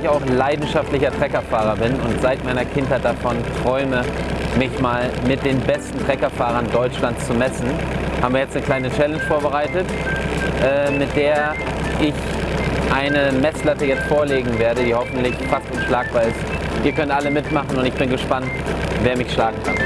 ich auch leidenschaftlicher Treckerfahrer bin und seit meiner Kindheit davon träume, mich mal mit den besten Treckerfahrern Deutschlands zu messen, haben wir jetzt eine kleine Challenge vorbereitet, äh, mit der ich eine Messlatte jetzt vorlegen werde, die hoffentlich fast unschlagbar ist. Ihr könnt alle mitmachen und ich bin gespannt, wer mich schlagen kann.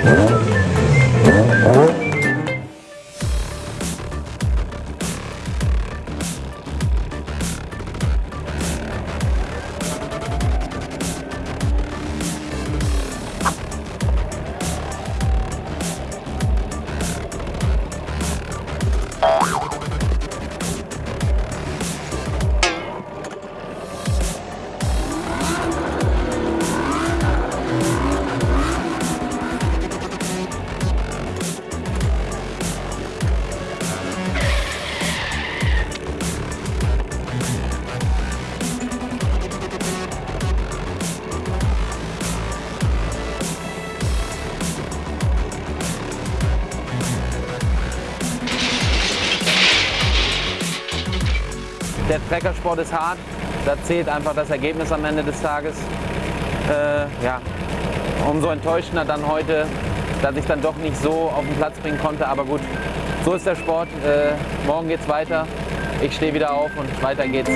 Der Treckersport ist hart, da zählt einfach das Ergebnis am Ende des Tages. Äh, ja, umso enttäuschender dann heute, dass ich dann doch nicht so auf den Platz bringen konnte. Aber gut, so ist der Sport. Äh, morgen geht's weiter. Ich stehe wieder auf und weiter geht's.